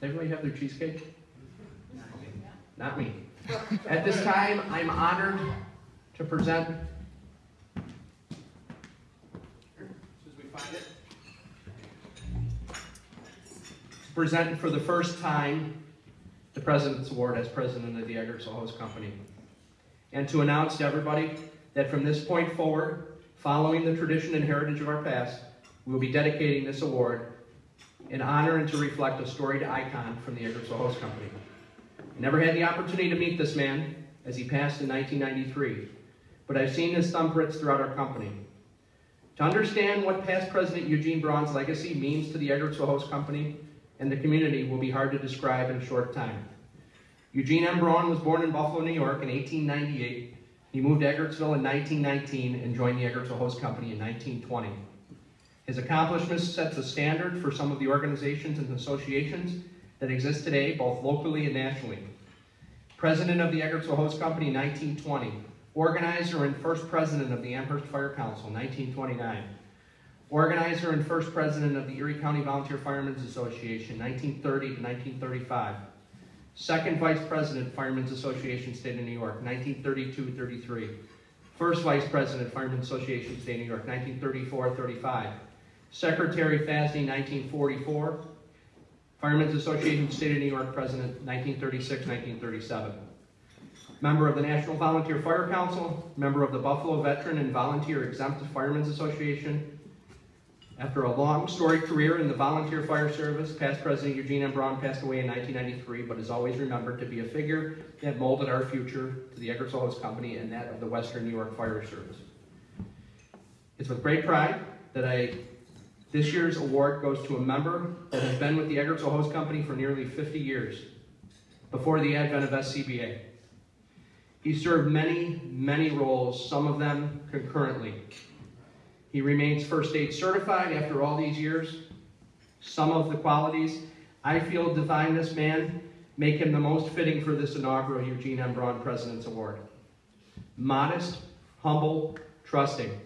Does everybody have their cheesecake? Not me. At this time, I'm honored to present. As we find it. Present for the first time the President's Award as President of the Eggertsville Hose Company. And to announce to everybody that from this point forward, following the tradition and heritage of our past, we will be dedicating this award in honor and to reflect a storied icon from the Eggertsville Hose Company. I never had the opportunity to meet this man as he passed in 1993, but I've seen his thumbprints throughout our company. To understand what past President Eugene Braun's legacy means to the Eggertsville Hose Company and the community will be hard to describe in a short time. Eugene M. Braun was born in Buffalo, New York in 1898. He moved to Eggertsville in 1919 and joined the Eggertsville Hose Company in 1920. His accomplishments set the standard for some of the organizations and associations that exist today, both locally and nationally. President of the Eggertsville Hose Company 1920, organizer and first president of the Amherst Fire Council 1929, organizer and first president of the Erie County Volunteer Firemen's Association 1930 to 1935, second vice president Firemen's Association State of New York 1932-33, first vice president Firemen's Association State of New York 1934-35, secretary FASD 1944, Firemen's Association State of New York President 1936-1937. Member of the National Volunteer Fire Council, member of the Buffalo Veteran and Volunteer Exempt Firemen's Association. After a long storied career in the volunteer fire service, past President Eugene M. Braun passed away in 1993, but is always remembered to be a figure that molded our future to the Eggertsville Hose Company and that of the Western New York Fire Service. It's with great pride that I this year's award goes to a member that has been with the Eggertsville Hose Company for nearly 50 years, before the advent of SCBA. He served many, many roles, some of them concurrently. He remains first aid certified after all these years. Some of the qualities I feel define this man make him the most fitting for this inaugural Eugene M. Braun President's Award. Modest, humble, trusting.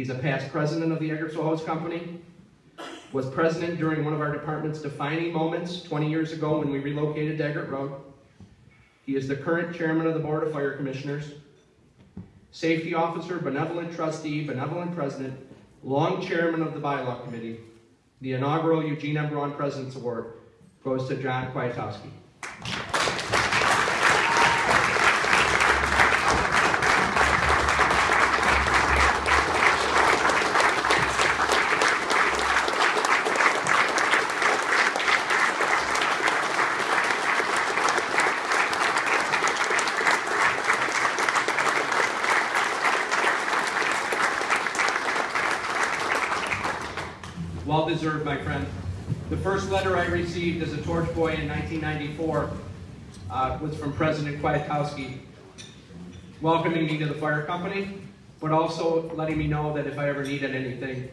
He's a past president of the Eggertsville Hose Company, was president during one of our department's defining moments 20 years ago when we relocated to Eggert Road. He is the current chairman of the Board of Fire Commissioners, safety officer, benevolent trustee, benevolent president, long chairman of the bylaw committee. The inaugural Eugene M. President's Award goes to John Kwiatkowski. Well deserved, my friend. The first letter I received as a torch boy in 1994 uh, was from President Kwiatkowski, welcoming me to the fire company, but also letting me know that if I ever needed anything,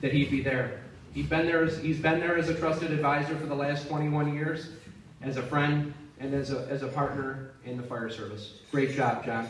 that he'd be there. He'd been there as, he's been there as a trusted advisor for the last 21 years, as a friend, and as a, as a partner in the fire service. Great job, John.